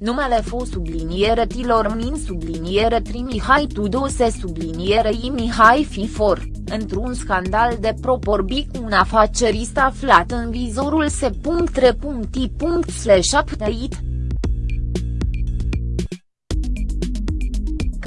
numele fost subliniere tilor min subliniere tri Mihai Tudose subliniere i Mihai Fifor, într-un scandal de proporbii cu un afacerist aflat în vizorul se.3.i.update.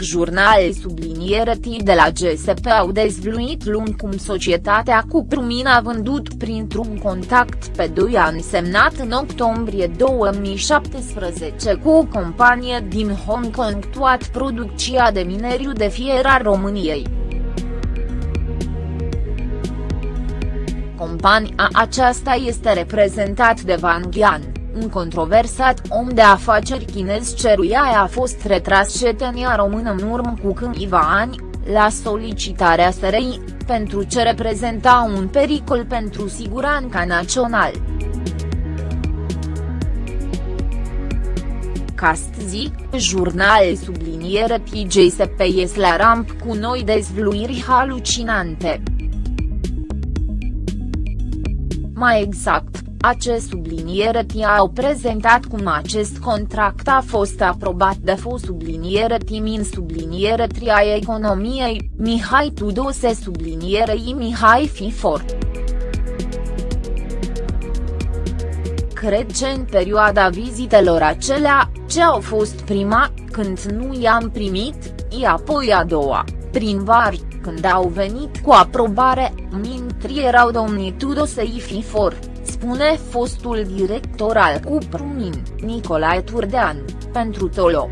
Jurnal subliniere T de la GSP au dezvluit luni cum societatea Cuprumin a vândut printr-un contact pe 2 ani semnat în octombrie 2017 cu o companie din Hong Kong toat producția de mineriu de fier a României. Compania aceasta este reprezentat de Van Gyan un controversat om de afaceri chinez ceruia a fost retras cetănia română în urmă cu câțiva ani, la solicitarea SRI, pentru ce reprezenta un pericol pentru siguranța națională. Castzi, jurnal subliniere TJSP ies la ramp cu noi dezvluiri halucinante. Mai exact, acest subliniere tia au prezentat cum acest contract a fost aprobat de fost subliniere timin subliniere tria economiei, Mihai Tudose subliniere i Mihai Fifor. Cred că în perioada vizitelor acelea, ce au fost prima, când nu i-am primit, i apoi a doua, prin var, când au venit cu aprobare, mintri erau domnii Tudose i Fifor spune fostul director al Cuprumin, Nicolae Turdean, pentru Tolo.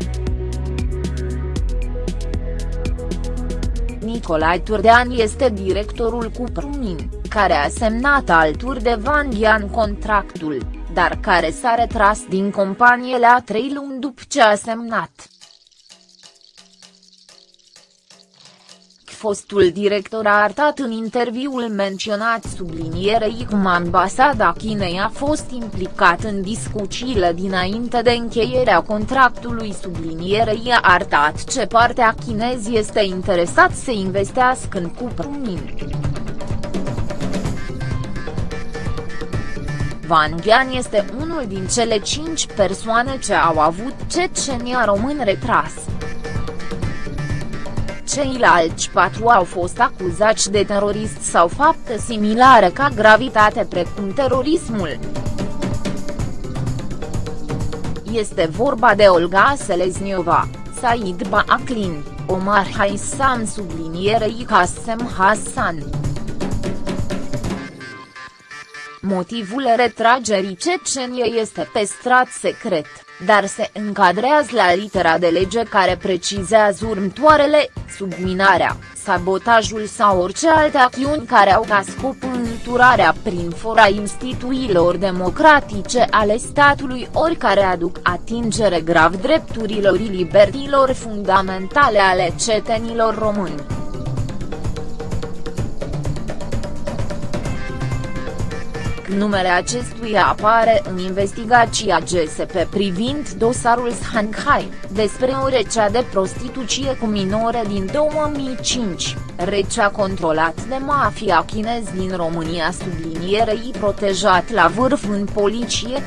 Nicolae Turdean este directorul Cuprumin, care a semnat alături de Van Ghian contractul, dar care s-a retras din companie la trei luni după ce a semnat. Fostul director a arătat în interviul menționat sublinierei cum ambasada Chinei a fost implicat în discuțiile dinainte de încheierea contractului sublinierei a arătat ce partea chinez este interesat să investească în Cuprumin. Van Ghean este unul din cele cinci persoane ce au avut Cecenia român retras. Ceilalți patru au fost acuzați de terorist sau fapte similare ca gravitate precum terorismul. Este vorba de Olga Selezniova, Said Baaklin, Omar Haisam sublinierei Qasem Hassan. Motivul retragerii Ceceniei este pestrat secret dar se încadrează la litera de lege care precizează următoarele, subminarea, sabotajul sau orice alte acțiuni care au ca scop înturarea prin fora instituțiilor democratice ale statului ori care aduc atingere grav drepturilor și libertilor fundamentale ale cetenilor români. Numele acestuia apare în investigația GSP privind dosarul Shanghai, despre o rețea de prostituție cu minore din 2005, rețea controlat de mafia chinez din România sublinierei protejat la vârf în poliție.